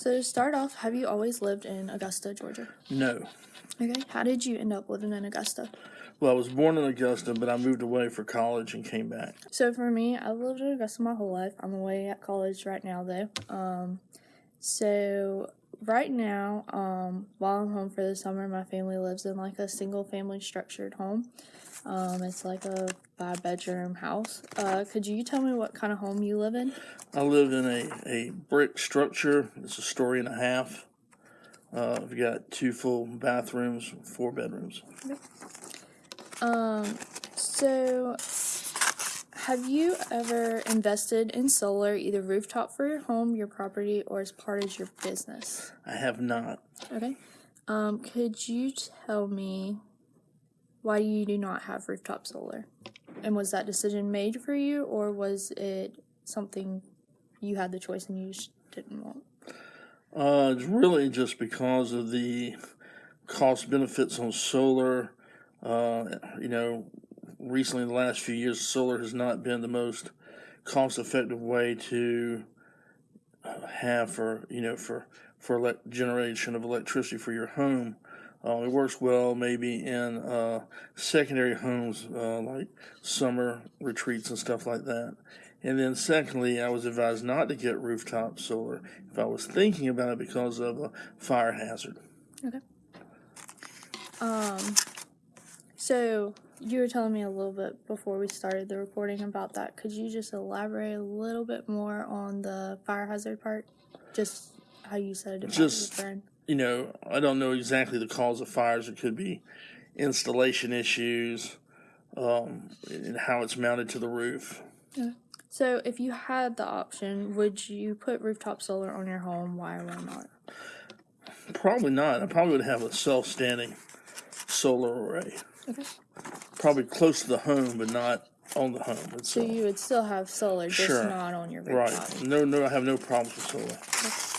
So to start off, have you always lived in Augusta, Georgia? No. Okay. How did you end up living in Augusta? Well, I was born in Augusta, but I moved away for college and came back. So for me, I've lived in Augusta my whole life. I'm away at college right now though. Um, so right now, um, while I'm home for the summer, my family lives in like a single family structured home. Um, it's like a five bedroom house. Uh, could you tell me what kind of home you live in? I live in a, a brick structure. It's a story and a half. Uh, we've got two full bathrooms, four bedrooms. Okay. Um, so have you ever invested in solar, either rooftop for your home, your property, or as part of your business? I have not. Okay. Um, could you tell me why you do not have rooftop solar? And was that decision made for you, or was it something you had the choice and you just didn't want? Uh, it's really just because of the cost benefits on solar. Uh, you know, recently in the last few years, solar has not been the most cost effective way to have for, you know, for, for generation of electricity for your home. Uh, it works well maybe in uh, secondary homes uh, like summer retreats and stuff like that. And then, secondly, I was advised not to get rooftop solar if I was thinking about it because of a fire hazard. Okay. Um, so you were telling me a little bit before we started the recording about that. Could you just elaborate a little bit more on the fire hazard part? Just how you said it about Just- friend. You know, I don't know exactly the cause of fires. It could be installation issues, um, and how it's mounted to the roof. So if you had the option, would you put rooftop solar on your home? Why or why not? Probably not. I probably would have a self-standing solar array. Okay. Probably close to the home, but not on the home So you would still have solar, just Sure. not on your rooftop. Right. No, no, I have no problems with solar.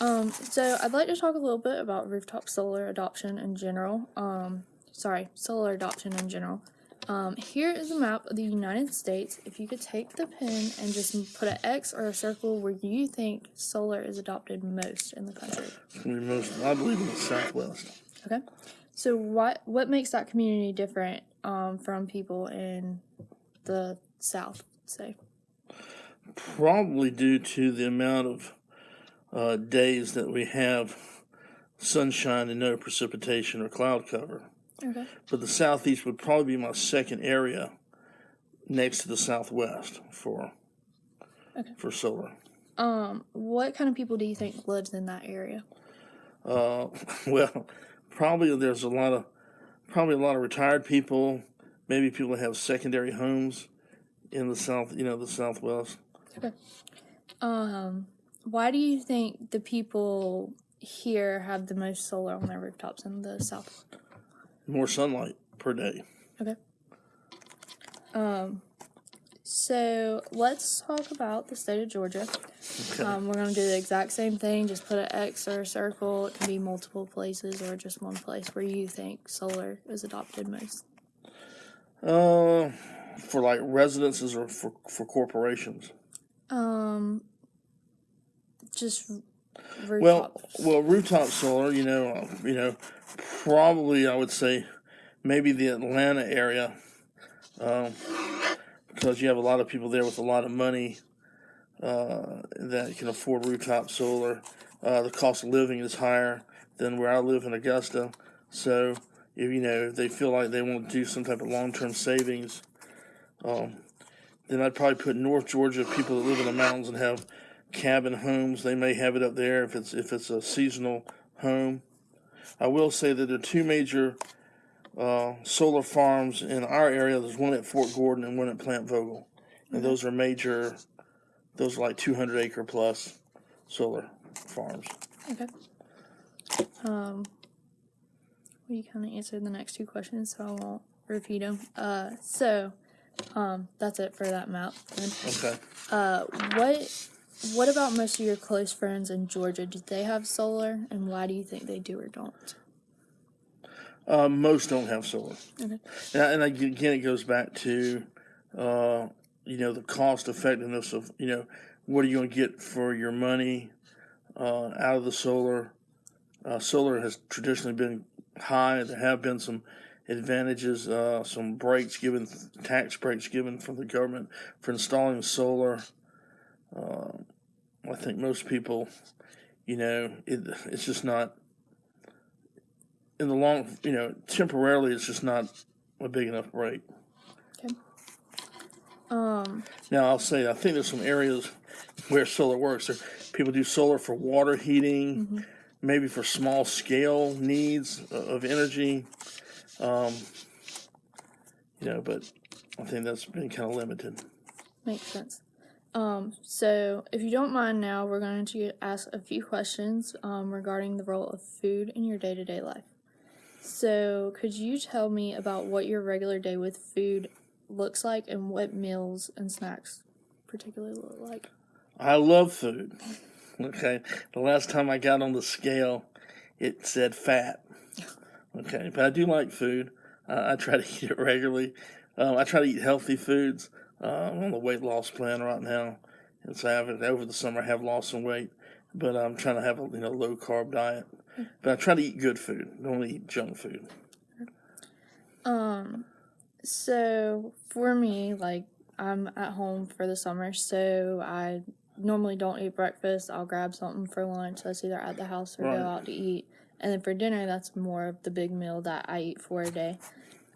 Um, so I'd like to talk a little bit about rooftop solar adoption in general. Um, sorry, solar adoption in general. Um, here is a map of the United States. If you could take the pen and just put an X or a circle where you think solar is adopted most in the country. It's gonna be most, I believe in the Southwest. Okay. So what what makes that community different um, from people in the South? Say. Probably due to the amount of uh, days that we have sunshine and no precipitation or cloud cover. Okay. But the Southeast would probably be my second area next to the Southwest for Okay. for solar. Um, what kind of people do you think lives in that area? Uh, well, probably there's a lot of probably a lot of retired people, maybe people that have secondary homes in the south, you know, the Southwest. Okay. Um, why do you think the people here have the most solar on their rooftops in the south? More sunlight per day. Okay. Um, so let's talk about the state of Georgia. Okay. Um, we're gonna do the exact same thing. Just put an X or a circle. It can be multiple places or just one place where you think solar is adopted most. Uh, for like residences or for for corporations. Um, just rooftop. Well, well, rooftop solar. You know, uh, you know, probably I would say maybe the Atlanta area, um, because you have a lot of people there with a lot of money uh, that can afford rooftop solar. Uh, the cost of living is higher than where I live in Augusta, so if you know if they feel like they want to do some type of long term savings, um, then I'd probably put North Georgia people that live in the mountains and have cabin homes. They may have it up there if it's if it's a seasonal home. I will say that there are two major uh, solar farms in our area. There's one at Fort Gordon and one at Plant Vogtle, and those are major. Those are like 200 acre plus solar farms. Okay. Um, you kind of answered the next two questions, so I won't repeat them. Uh, so, um, that's it for that map. And, Okay. uh, what what about most of your close friends in Georgia? Do they have solar, and why do you think they do or don't? Uh, most don't have solar. Okay. And, and again, it goes back to, uh, you know, the cost effectiveness of, you know, what are you going to get for your money? uh, out of the solar. Uh, solar has traditionally been high. There have been some advantages, uh, some breaks given, tax breaks given from the government for installing solar. Uh, I think most people, you know, it, it's just not in the long, you know, temporarily, it's just not a big enough break. Okay. Um, Now, I'll say, I think there's some areas where solar works. There, people do solar for water heating, maybe for small scale needs of energy. Um, you know, but I think that's been kind of limited. makes sense. Um, so if you don't mind now, we're going to ask a few questions um, regarding the role of food in your day to day life. So, could you tell me about what your regular day with food looks like and what meals and snacks particularly look like? I love food. Okay. The last time I got on the scale, it said fat. Okay. But I do like food. Uh, I try to eat it regularly. Um, I try to eat healthy foods. Uh, I'm on the weight loss plan right now. And so I have over the summer. I have lost some weight, but I'm trying to have a you know low carb diet. But I try to eat good food. Don't eat junk food. Um, so for me, like I'm at home for the summer, so I normally don't eat breakfast. I'll grab something for lunch that's either at the house or Right. go out to eat. And then for dinner, that's more of the big meal that I eat for a day.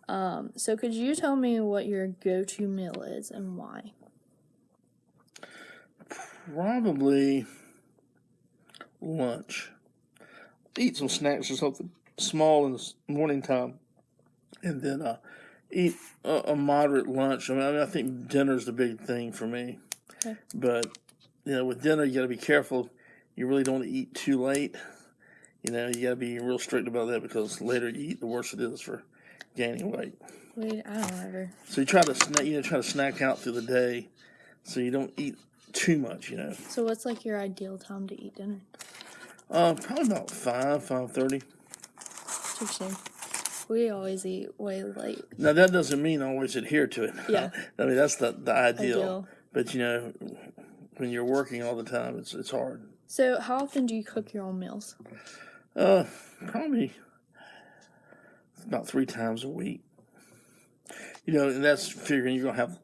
Um, so could you tell me what your go-to meal is and why? Probably lunch. Eat some snacks or something small in the morning time, and then uh, eat a, a moderate lunch. I mean, I mean, I think dinner's the big thing for me. Okay. But you know, with dinner, you got to be careful. You really don't want to eat too late. You know, you got to be real strict about that because later you eat, the worse it is for gaining weight. Wait, I don't ever. So you try to snack, you know, try to snack out through the day, so you don't eat too much. You know. So what's like your ideal time to eat dinner? Uh, probably about five, five thirty. Soon. We always eat way late. Now that doesn't mean always adhere to it. Yeah. I mean that's the the ideal. Ideal. But you know, when you're working all the time, it's it's hard. So how often do you cook your own meals? Uh, probably about three times a week. You know, and that's figuring you're gonna have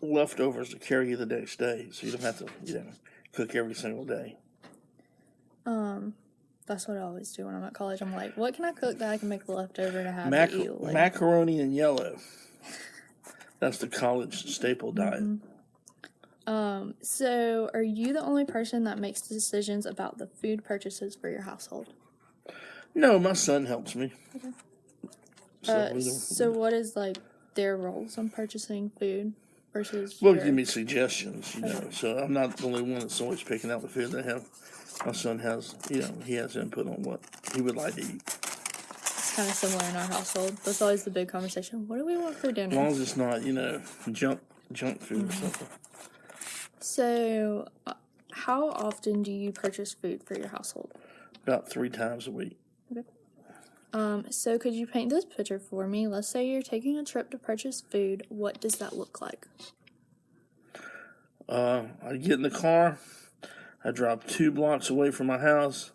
leftovers to carry you the next day, so you don't have to you know cook every single day. Um, that's what I always do when I'm at college. I'm like, what can I cook that I can make the leftover to have Mac- to eat? Like, macaroni and yellow. That's the college staple diet. um, so are you the only person that makes decisions about the food purchases for your household? No, my son helps me. Okay. So Uh, so what is like their roles on purchasing food versus? Well, your- give me suggestions, you know. So I'm not the only one that's always picking out the food they have. My son has, you know, he has input on what he would like to eat. It's kind of similar in our household. That's always the big conversation. What do we want for dinner? As long as it's not, you know, junk junk food or something. So, uh, how often do you purchase food for your household? About three times a week. Um, so could you paint this picture for me? Let's say you're taking a trip to purchase food. What does that look like? Uh, I get in the car. I drive two blocks away from my house.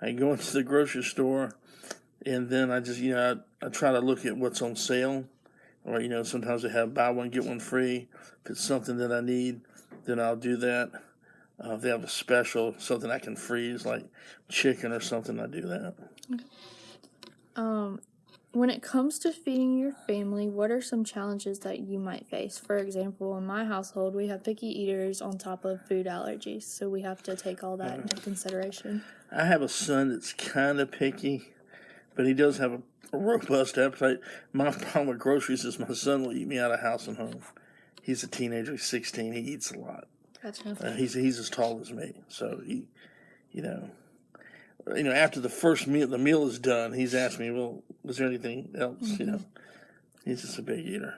I go into the grocery store, and then I just, you know, I, I try to look at what's on sale. Or, you know, sometimes they have buy one, get one free. If it's something that I need, then I'll do that. Uh, if they have a special, something I can freeze, like chicken or something, I do that. Um, when it comes to feeding your family, what are some challenges that you might face? For example, in my household, we have picky eaters on top of food allergies, so we have to take all that into consideration. I have a son that's kind of picky, but he does have a, robust appetite. My problem with groceries is my son will eat me out of house and home. He's a teenager. He's 16. He eats a lot. Gotcha. Uh, he's he's as tall as me, so he, you know, you know, after the first meal, the meal is done. He's asked me, "Well, was there anything else?" You mm-hmm. know, he's just a big eater.